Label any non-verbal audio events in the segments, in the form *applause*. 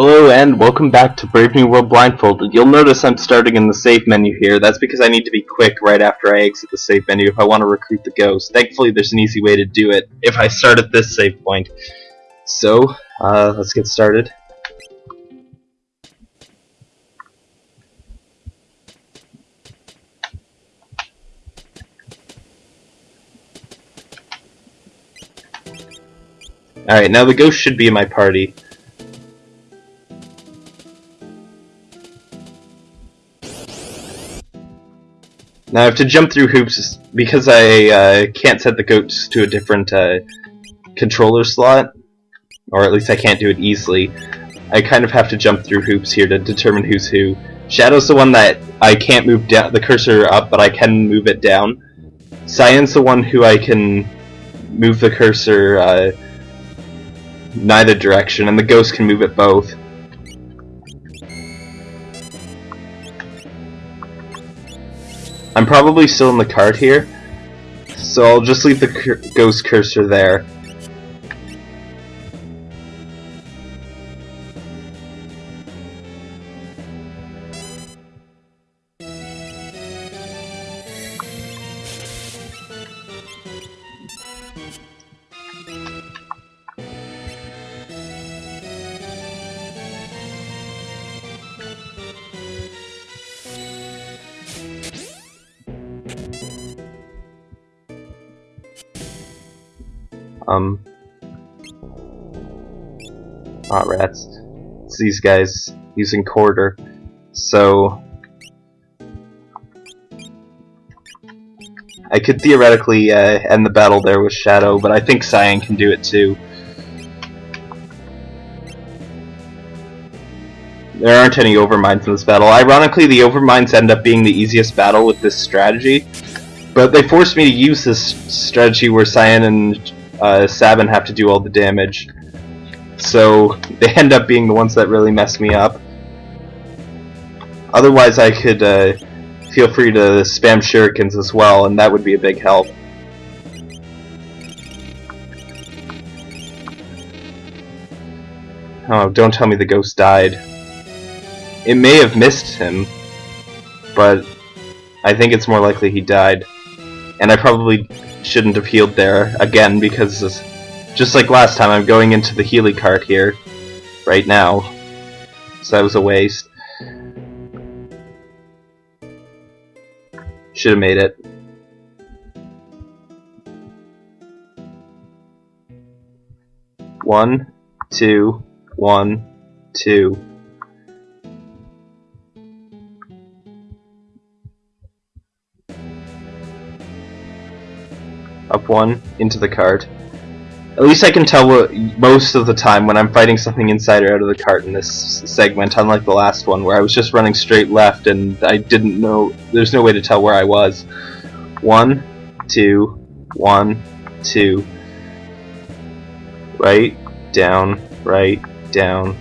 Hello and welcome back to Brave New World Blindfolded. You'll notice I'm starting in the save menu here. That's because I need to be quick right after I exit the save menu if I want to recruit the ghost. Thankfully there's an easy way to do it if I start at this save point. So, uh, let's get started. Alright, now the ghost should be in my party. Now I have to jump through hoops because I uh, can't set the ghost to a different uh, controller slot, or at least I can't do it easily. I kind of have to jump through hoops here to determine who's who. Shadow's the one that I can't move the cursor up, but I can move it down. Cyan's the one who I can move the cursor uh, neither direction, and the ghost can move it both. I'm probably still in the cart here, so I'll just leave the cur ghost cursor there. Um. Rats. It's these guys using quarter. So. I could theoretically uh, end the battle there with Shadow, but I think Cyan can do it too. There aren't any Overminds in this battle. Ironically, the Overminds end up being the easiest battle with this strategy, but they forced me to use this strategy where Cyan and uh, Sabin have to do all the damage. So they end up being the ones that really mess me up. Otherwise I could uh, feel free to spam shurikens as well, and that would be a big help. Oh, don't tell me the ghost died. It may have missed him, but I think it's more likely he died. And I probably shouldn't have healed there again because just like last time I'm going into the Healy cart here right now. So that was a waste. Should have made it. One two one two up one into the cart. At least I can tell what, most of the time when I'm fighting something inside or out of the cart in this segment, unlike the last one where I was just running straight left and I didn't know, there's no way to tell where I was. One, two, one, two, right, down, right, down.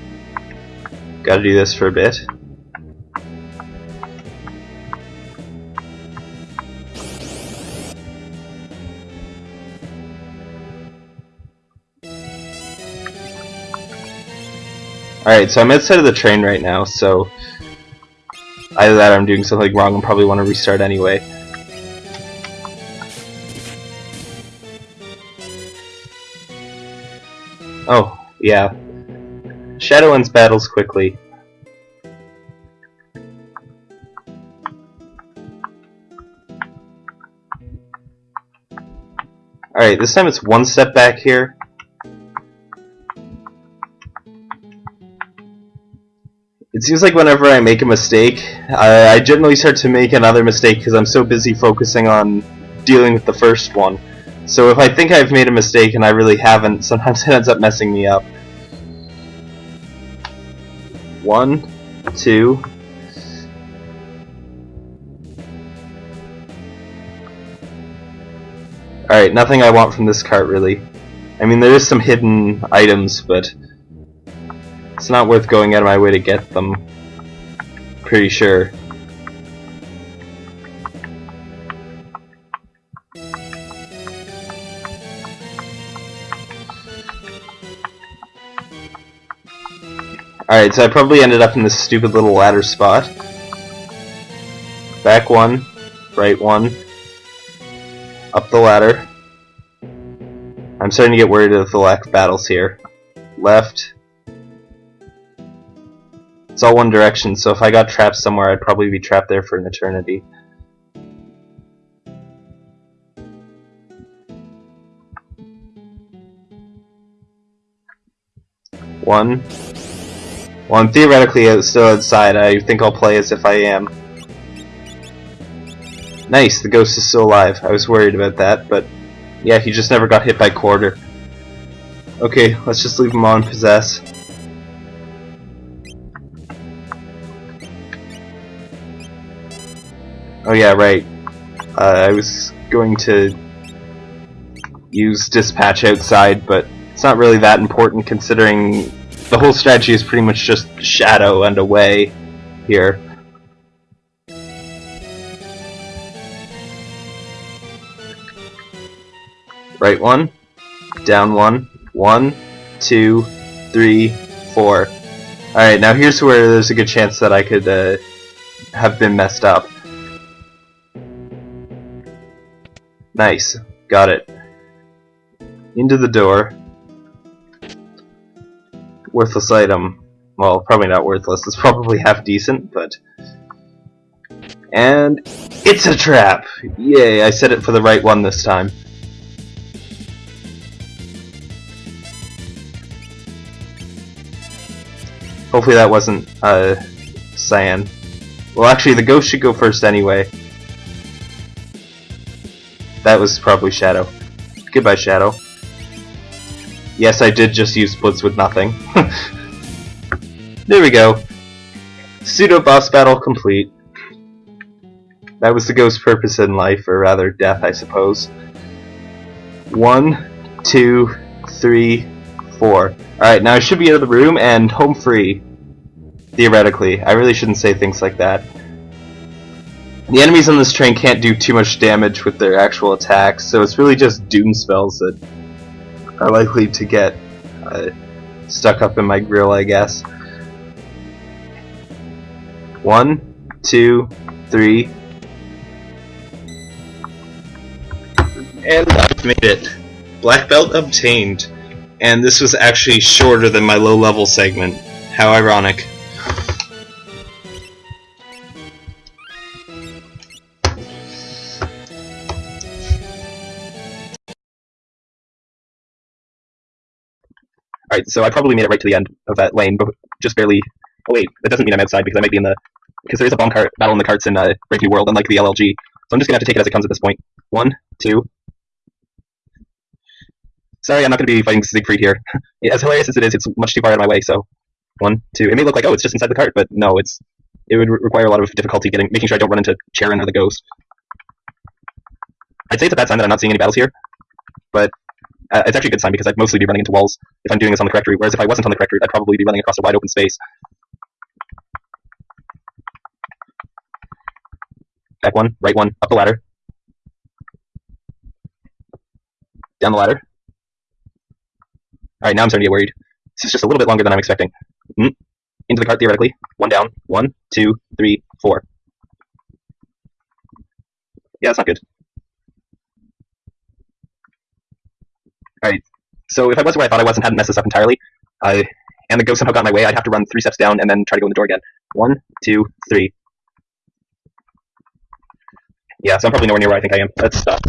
Gotta do this for a bit. Alright, so I'm outside of the train right now, so either that I'm doing something wrong and probably want to restart anyway. Oh, yeah. Shadow ends battles quickly. Alright, this time it's one step back here. It seems like whenever I make a mistake, I, I generally start to make another mistake because I'm so busy focusing on dealing with the first one. So if I think I've made a mistake and I really haven't, *laughs* sometimes it ends up messing me up. One, two, Alright, nothing I want from this cart really. I mean, there is some hidden items, but it's not worth going out of my way to get them. Pretty sure. Alright, so I probably ended up in this stupid little ladder spot. Back one, right one, up the ladder. I'm starting to get worried of the lack of battles here. Left. It's all one direction, so if I got trapped somewhere, I'd probably be trapped there for an eternity. One. Well, I'm theoretically uh, still outside. I think I'll play as if I am. Nice, the ghost is still alive. I was worried about that, but yeah, he just never got hit by quarter. Okay, let's just leave him on possess. Oh yeah, right. Uh, I was going to use dispatch outside, but it's not really that important considering the whole strategy is pretty much just shadow and away here. Right one, down one, one, two, three, four. Alright, now here's where there's a good chance that I could uh, have been messed up. Nice, got it. Into the door worthless item. Well, probably not worthless. It's probably half decent, but... And it's a trap! Yay, I set it for the right one this time. Hopefully that wasn't, uh, Cyan. Well, actually, the ghost should go first anyway. That was probably Shadow. Goodbye, Shadow. Yes, I did just use splits with nothing. *laughs* there we go. Pseudo boss battle complete. That was the ghost's purpose in life, or rather death, I suppose. One, two, three, four. Alright, now I should be out of the room and home free. Theoretically. I really shouldn't say things like that. The enemies on this train can't do too much damage with their actual attacks, so it's really just doom spells that are likely to get uh, stuck up in my grill, I guess. One, two, three. And I've made it. Black belt obtained. And this was actually shorter than my low level segment. How ironic. Alright, so I probably made it right to the end of that lane, but just barely... Oh wait, that doesn't mean I'm outside because I might be in the... Because there is a bomb cart battle in the carts in uh, Brave New World, unlike the LLG. So I'm just to have to take it as it comes at this point. One, two... Sorry, I'm not to be fighting Siegfried here. *laughs* as hilarious as it is, it's much too far out of my way, so... One, two... It may look like, oh, it's just inside the cart, but no, it's... It would re require a lot of difficulty getting, making sure I don't run into Charon or the Ghost. I'd say it's a bad sign that I'm not seeing any battles here, but uh, it's actually a good sign because I'd mostly be running into walls if I'm doing this on the correct route, whereas if I wasn't on the correct route, I'd probably be running across a wide open space. Back one, right one, up the ladder. Down the ladder. Alright, now I'm starting to get worried. This is just a little bit longer than I'm expecting. Mm. Into the cart, theoretically. One down. One, two, three, four. Yeah, that's not good. Alright, so if I was where I thought I was and hadn't messed this up entirely, uh, and the ghost somehow got my way, I'd have to run three steps down and then try to go in the door again. One, two, three. Yeah, so I'm probably nowhere near where I think I am. Let's stop.